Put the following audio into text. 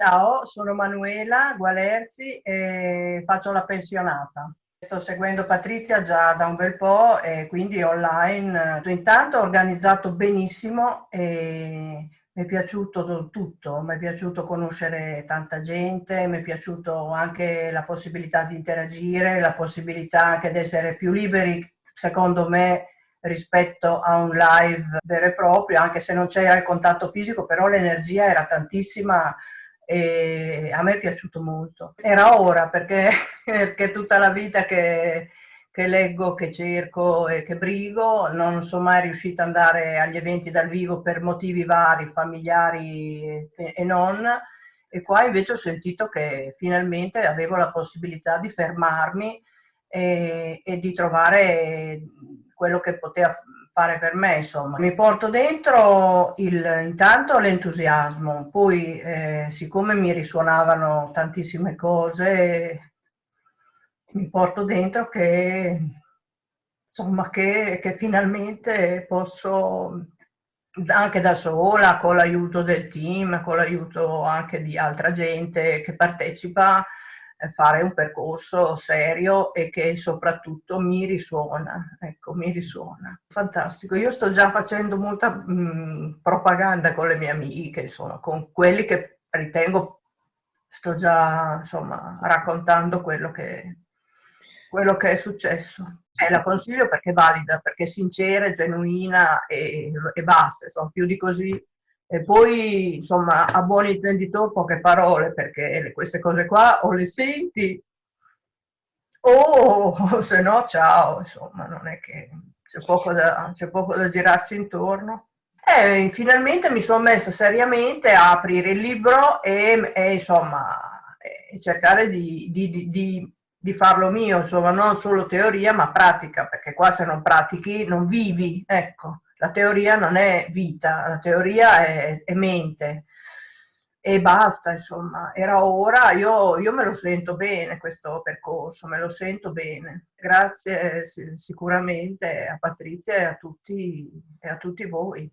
Ciao, sono Manuela Gualerzi e faccio la pensionata. Sto seguendo Patrizia già da un bel po' e quindi online. Intanto ho organizzato benissimo e mi è piaciuto tutto, mi è piaciuto conoscere tanta gente, mi è piaciuto anche la possibilità di interagire, la possibilità anche di essere più liberi, secondo me, rispetto a un live vero e proprio, anche se non c'era il contatto fisico, però l'energia era tantissima e a me è piaciuto molto. Era ora perché, perché tutta la vita che, che, leggo, che cerco e che brigo, non sono mai riuscita ad andare agli eventi dal vivo per motivi vari, familiari e, non, e qua invece ho sentito che finalmente avevo la possibilità di fermarmi e, e di trovare quello che poteva fare per me, insomma. Mi porto dentro il, intanto l'entusiasmo, poi eh, siccome mi risuonavano tantissime cose, mi porto dentro che, insomma, che, che finalmente posso anche da sola, con l'aiuto del team, con l'aiuto anche di altra gente che partecipa, fare un percorso serio e che soprattutto mi risuona, ecco, mi risuona. Fantastico, io sto già facendo molta mh, propaganda con le mie amiche, insomma, con quelli che ritengo, sto già, insomma, raccontando quello che, quello che è successo. E la consiglio perché è valida, perché è sincera, genuina e, e basta, insomma, più di così e poi, insomma, a buon intenditore poche parole, perché queste cose qua o le senti o se no ciao, insomma, non è che c'è poco, da, poco da girarsi intorno. E finalmente mi sono messa seriamente a aprire il libro e, e insomma, e cercare di, di, di, di, farlo mio, insomma, non solo teoria ma pratica, perché qua se non pratichi non vivi, ecco la teoria non è vita, la teoria è, è mente e basta, insomma, era ora, io, io, me lo sento bene questo percorso, me lo sento bene. Grazie sicuramente a Patrizia e a tutti, e a tutti voi.